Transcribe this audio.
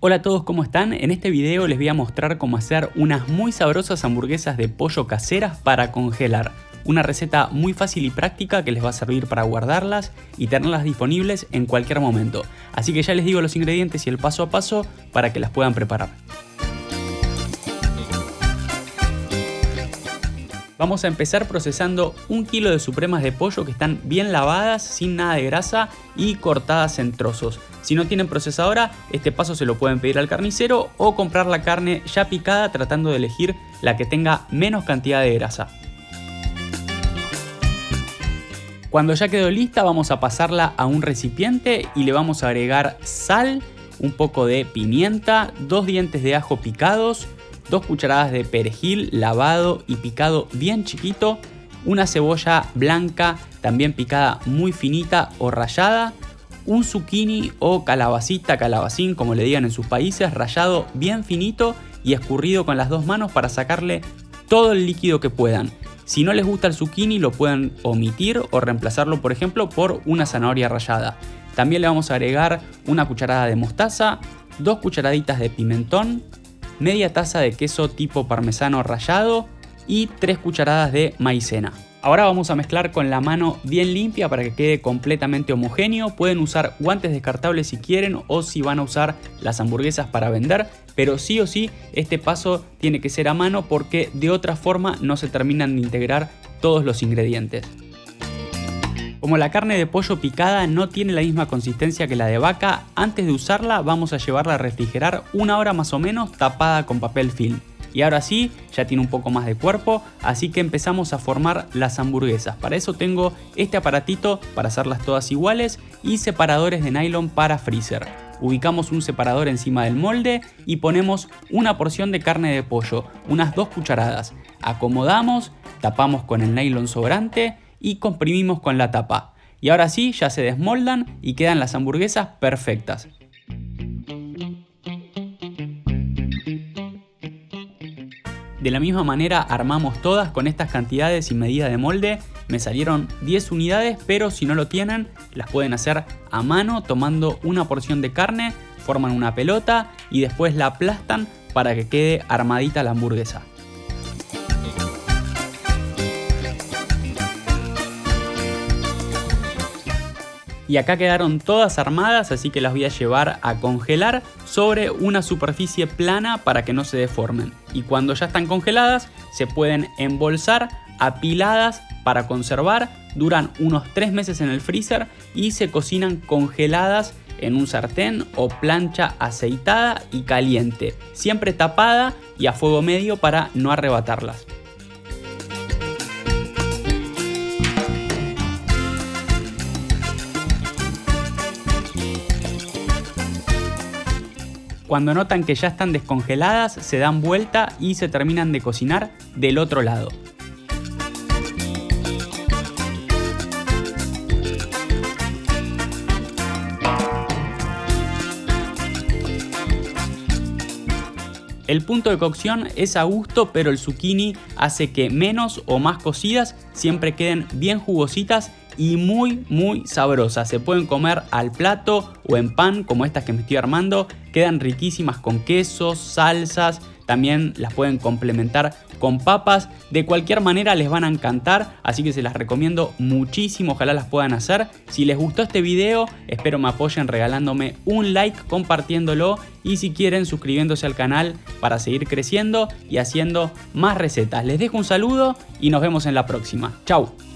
Hola a todos, ¿cómo están? En este video les voy a mostrar cómo hacer unas muy sabrosas hamburguesas de pollo caseras para congelar. Una receta muy fácil y práctica que les va a servir para guardarlas y tenerlas disponibles en cualquier momento. Así que ya les digo los ingredientes y el paso a paso para que las puedan preparar. Vamos a empezar procesando un kilo de supremas de pollo que están bien lavadas, sin nada de grasa y cortadas en trozos. Si no tienen procesadora, este paso se lo pueden pedir al carnicero o comprar la carne ya picada tratando de elegir la que tenga menos cantidad de grasa. Cuando ya quedó lista vamos a pasarla a un recipiente y le vamos a agregar sal, un poco de pimienta, dos dientes de ajo picados, 2 cucharadas de perejil lavado y picado bien chiquito, una cebolla blanca también picada muy finita o rallada, un zucchini o calabacita, calabacín como le digan en sus países, rallado bien finito y escurrido con las dos manos para sacarle todo el líquido que puedan. Si no les gusta el zucchini lo pueden omitir o reemplazarlo por ejemplo por una zanahoria rallada. También le vamos a agregar una cucharada de mostaza, dos cucharaditas de pimentón, media taza de queso tipo parmesano rallado y 3 cucharadas de maicena. Ahora vamos a mezclar con la mano bien limpia para que quede completamente homogéneo. Pueden usar guantes descartables si quieren o si van a usar las hamburguesas para vender. Pero sí o sí este paso tiene que ser a mano porque de otra forma no se terminan de integrar todos los ingredientes. Como la carne de pollo picada no tiene la misma consistencia que la de vaca, antes de usarla vamos a llevarla a refrigerar una hora más o menos tapada con papel film. Y ahora sí, ya tiene un poco más de cuerpo, así que empezamos a formar las hamburguesas. Para eso tengo este aparatito para hacerlas todas iguales y separadores de nylon para freezer. Ubicamos un separador encima del molde y ponemos una porción de carne de pollo, unas dos cucharadas. Acomodamos, tapamos con el nylon sobrante y comprimimos con la tapa. Y ahora sí, ya se desmoldan y quedan las hamburguesas perfectas. De la misma manera armamos todas con estas cantidades y medida de molde. Me salieron 10 unidades, pero si no lo tienen, las pueden hacer a mano tomando una porción de carne, forman una pelota y después la aplastan para que quede armadita la hamburguesa. Y acá quedaron todas armadas así que las voy a llevar a congelar sobre una superficie plana para que no se deformen. Y cuando ya están congeladas se pueden embolsar apiladas para conservar. Duran unos 3 meses en el freezer y se cocinan congeladas en un sartén o plancha aceitada y caliente siempre tapada y a fuego medio para no arrebatarlas Cuando notan que ya están descongeladas, se dan vuelta y se terminan de cocinar del otro lado. El punto de cocción es a gusto, pero el zucchini hace que menos o más cocidas siempre queden bien jugositas y muy muy sabrosas. Se pueden comer al plato o en pan como estas que me estoy armando. Quedan riquísimas con quesos, salsas, también las pueden complementar con papas. De cualquier manera les van a encantar, así que se las recomiendo muchísimo. Ojalá las puedan hacer. Si les gustó este video, espero me apoyen regalándome un like, compartiéndolo y si quieren suscribiéndose al canal para seguir creciendo y haciendo más recetas. Les dejo un saludo y nos vemos en la próxima. Chau.